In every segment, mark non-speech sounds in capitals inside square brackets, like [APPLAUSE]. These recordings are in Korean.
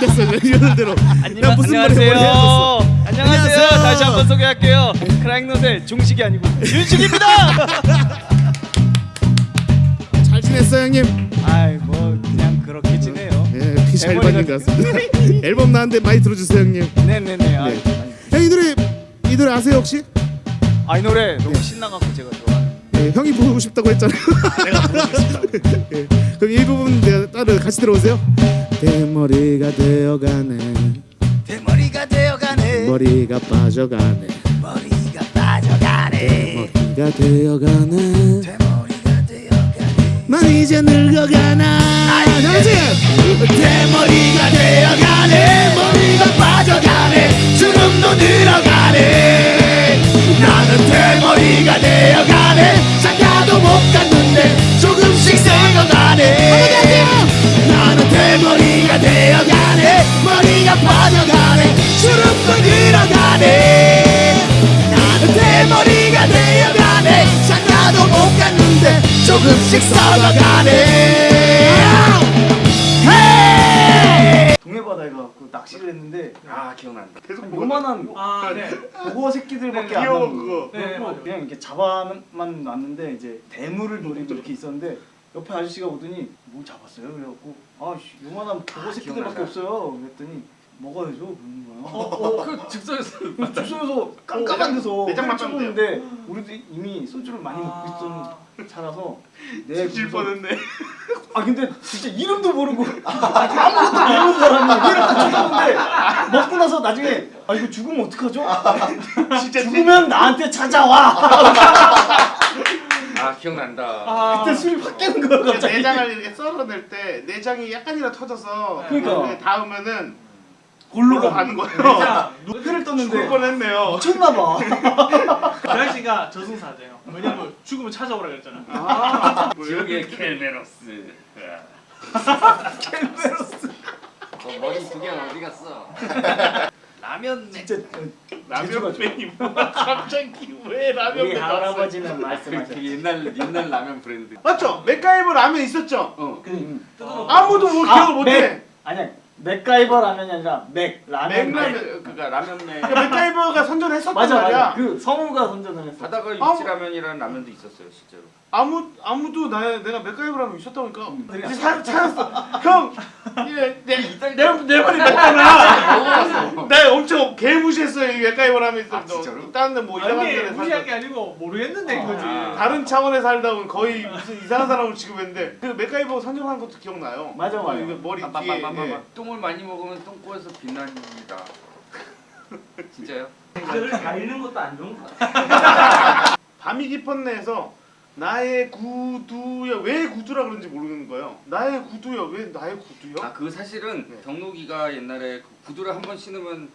[LAUGHS] 안녕하세요. 안녕하세요. 안녕하세요. 다시 한번 소개할게요. 크라잉노셀 종식이 아니고 윤식입니다. [LAUGHS] 잘 지냈어요 형님? 아이 뭐 그냥 그렇게 지내요. 예, 피잘 받는 것 같습니다. [LAUGHS] 앨범 나왔는데 많이 들어주세요 형님. 네네네. 아, 네. 형이 노래 이 노래 아세요 혹시? 아, 이 노래 너무 신나갖고 제가 좋아하는. 예, 형이 부르고 싶다고 했잖아요. 내가 부르고 싶다고. 예, 그럼 이 부분 내가 따로 같이 들어보세요. 대머리가 되어가네. 대머리가 되어가네 머리가 빠져가네. 머리가 빠져가네 머리가 되어가네. 대머리가 되어가네 난 이제 늙어가나. 그렇지. 대머리가 되어가네 조금씩 썩어가네 동해 바다에 가고 낚시를 했는데 아 기억난다. 계속 한 요만한 아, 네. 보고 새끼들밖에 네, 안 나오고 그거. 네. 그냥 이렇게 잡아만 놨는데 이제 대물을 노리고 이렇게 있었는데 옆에 아저씨가 오더니 뭐 잡았어요? 그래갖고 아 씨, 요만한 보고 새끼들밖에 기억난다. 없어요. 그랬더니 먹어야죠 그러는 거예요. 어, 그 즉석에서 [LAUGHS] 주소에서 깜깜한 데서 내장 회를 맞췄는데요? 찍었는데 우리도 이미 소주를 많이 먹고 있던 차라서 내 무서워- 뻔했네. [LAUGHS] 아 근데 진짜 이름도 모르고 [LAUGHS] 아무것도 모르는 사람이 회를 딱 쳐줬는데 먹고 나서 나중에 아 이거 죽으면 어떡하죠? 진짜 죽으면 나한테 찾아와. 아 기억난다. 아, 그때 술이 확 깨는 거야 그 갑자기. 내장을 이렇게 썰어낼 때 내장이 약간이라 터져서 그러니까. 그 닿으면은 골로 가는. 거예요. 회를 죽을 떴는데 뻔했네요. 미쳤나 봐. [LAUGHS] 그 씨가 저승사자예요. 왜냐면 죽으면 찾아오라 그랬잖아. [LAUGHS] 지옥의 켈메로스. [LAUGHS] 어, 머리 두 개는 어디 갔어? 라면 진짜 어, 라면 팬이 갑자기 왜 라면 우리 팬 할아버지는 그 말씀하셨죠. 옛날 옛날 라면 브랜드. 맞죠? 맥가이버 라면 있었죠? 어. 그, 아무도 뭐 아, 기억을 못해. 맥! 아니야 맥가이버 라면이 아니라 맥 라면. 맥라면. 그니까 라면맨 그러니까 맥가이버가 선전했었단 맞아 말이야. 맞아. 그 성우가 선전을 했어. 바다가 육지라면이라는 라면도 있었어요 실제로. 아무 아무도 나 내가 맥가이버 라면 있었다니까. 음. 이제 사- 찾았어. 형, 이게 내내 말이 맞잖아. 나 엄청 개 무시했어요 이 맥가이버 라면 있었 아, 진짜로? 다른 데뭐 이상한 아니, 데를 무시할 게 살다. 아니고 모르겠는데 그거지. 아. 다른 차원에 살다 보면 거의 무슨 이상한 사람을 취급했는데 그 맥가이버 선전한 것도 기억나요. 맞아, 맞아. 이거 머리 뒤에. 빰빰빰빰빰. 예. 똥을 많이 먹으면 똥꼬에서 빛납니다. [LAUGHS] 진짜요? 그걸 가리는 것도 안 좋은 거 같아. [LAUGHS] 밤이 깊었네에서 나의 구두야 왜 구두라 그런지 모르는 거예요. 나의 구두야 왜 나의 구두야? 아그 사실은 네. 경록이가 옛날에 그 구두를 한 번 신으면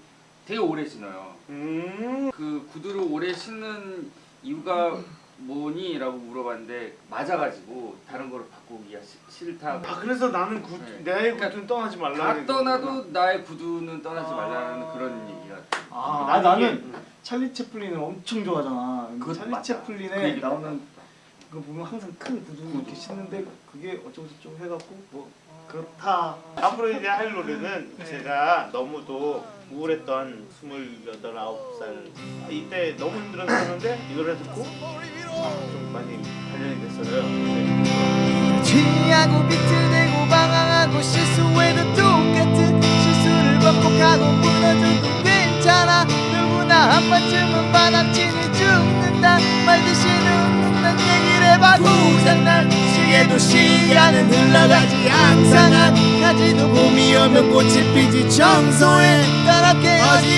되게 오래 신어요. 음. 그 구두를 오래 신는 이유가 뭐니?라고 물어봤는데 맞아가지고 다른 거를 바꾸기가 시- 싫다고. 아 그래서 나는 구 네. 나의 그러니까 구두는 떠나지 말라. 다 떠나도 나의 구두는 떠나지 아. 말라는 그런 얘기가. 아, 나는 나는 이게- 찰리 채플린을 엄청 좋아하잖아. 그것도 찰리 맞다. 그 채플린에 얘기가 나오는 그거 보면 항상 큰 구두 이렇게 신는데 그게 어쩌고 저쩌고 해갖고 뭐 그렇다. 앞으로 이제 할 노래는 네. 제가 너무도 우울했던 스물여덟 아홉 살. 이때 너무 힘들었었는데 이 노래 듣고 좀 많이 단련이 됐어요. 네. 취하고 비틀대고 방황하고 실수해도 똑같은 실수를 반복하고 무너져도 괜찮아. 누구나 한 번쯤은 바람치니 죽는다. 말듯이 눕는단 얘기를 해봐도 장난 시계도 시간은 흘러가지 항상 한 가지도 봄이 오면 꽃이 피지 청소해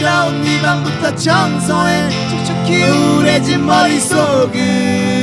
네 방부터 청소해. 촉촉히 우울해진 머릿속은